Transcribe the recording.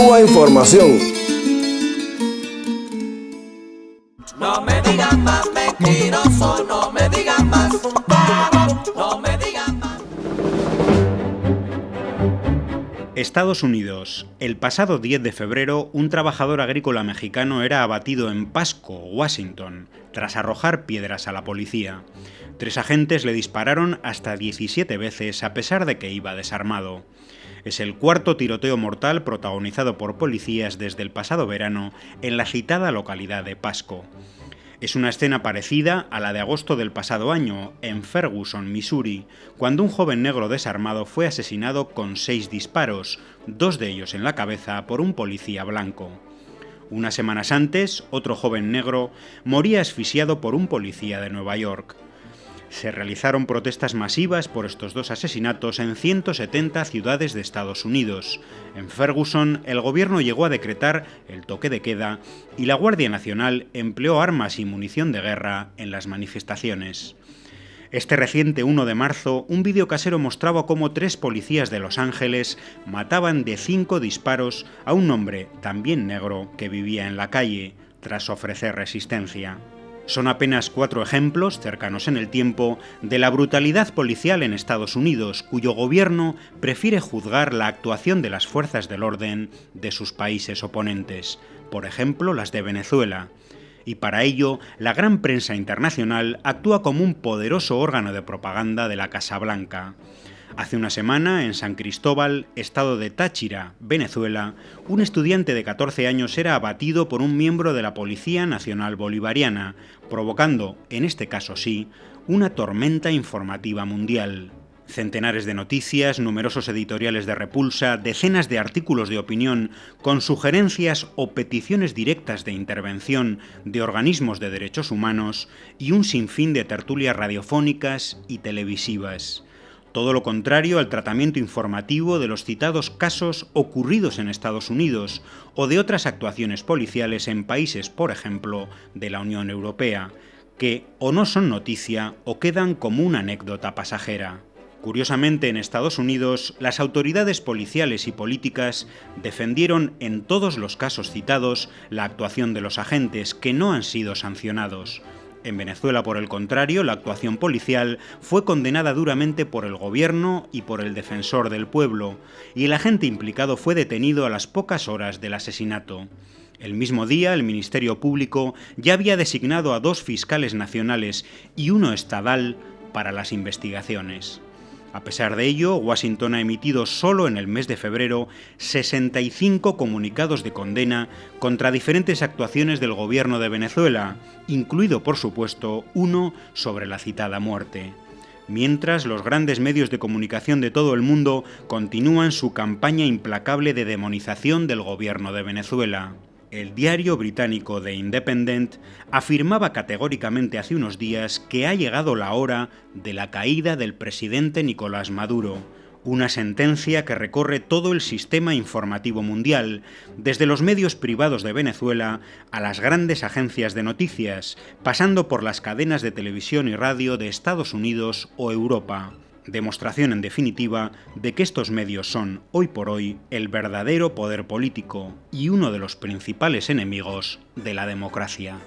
Cuba Información. No me digan más mentiroso, no me digan más, no me digan más. Estados Unidos. El pasado 10 de febrero, un trabajador agrícola mexicano era abatido en Pasco, Washington, tras arrojar piedras a la policía. Tres agentes le dispararon hasta 17 veces a pesar de que iba desarmado. Es el cuarto tiroteo mortal protagonizado por policías desde el pasado verano en la citada localidad de Pasco. Es una escena parecida a la de agosto del pasado año, en Ferguson, Missouri, cuando un joven negro desarmado fue asesinado con seis disparos, dos de ellos en la cabeza, por un policía blanco. Unas semanas antes, otro joven negro moría asfixiado por un policía de Nueva York. Se realizaron protestas masivas por estos dos asesinatos en 170 ciudades de Estados Unidos. En Ferguson, el gobierno llegó a decretar el toque de queda y la Guardia Nacional empleó armas y munición de guerra en las manifestaciones. Este reciente 1 de marzo, un vídeo casero mostraba cómo tres policías de Los Ángeles mataban de cinco disparos a un hombre, también negro, que vivía en la calle, tras ofrecer resistencia. Son apenas cuatro ejemplos, cercanos en el tiempo, de la brutalidad policial en Estados Unidos, cuyo gobierno prefiere juzgar la actuación de las fuerzas del orden de sus países oponentes, por ejemplo las de Venezuela. Y para ello, la gran prensa internacional actúa como un poderoso órgano de propaganda de la Casa Blanca. Hace una semana, en San Cristóbal, estado de Táchira, Venezuela, un estudiante de 14 años era abatido por un miembro de la Policía Nacional Bolivariana, provocando, en este caso sí, una tormenta informativa mundial. Centenares de noticias, numerosos editoriales de repulsa, decenas de artículos de opinión con sugerencias o peticiones directas de intervención de organismos de derechos humanos y un sinfín de tertulias radiofónicas y televisivas todo lo contrario al tratamiento informativo de los citados casos ocurridos en Estados Unidos o de otras actuaciones policiales en países, por ejemplo, de la Unión Europea, que o no son noticia o quedan como una anécdota pasajera. Curiosamente, en Estados Unidos, las autoridades policiales y políticas defendieron en todos los casos citados la actuación de los agentes que no han sido sancionados, en Venezuela, por el contrario, la actuación policial fue condenada duramente por el gobierno y por el defensor del pueblo, y el agente implicado fue detenido a las pocas horas del asesinato. El mismo día, el Ministerio Público ya había designado a dos fiscales nacionales y uno estadal para las investigaciones. A pesar de ello, Washington ha emitido solo en el mes de febrero 65 comunicados de condena contra diferentes actuaciones del gobierno de Venezuela, incluido por supuesto uno sobre la citada muerte. Mientras los grandes medios de comunicación de todo el mundo continúan su campaña implacable de demonización del gobierno de Venezuela. El diario británico The Independent afirmaba categóricamente hace unos días que ha llegado la hora de la caída del presidente Nicolás Maduro, una sentencia que recorre todo el sistema informativo mundial, desde los medios privados de Venezuela a las grandes agencias de noticias, pasando por las cadenas de televisión y radio de Estados Unidos o Europa demostración en definitiva de que estos medios son, hoy por hoy, el verdadero poder político y uno de los principales enemigos de la democracia.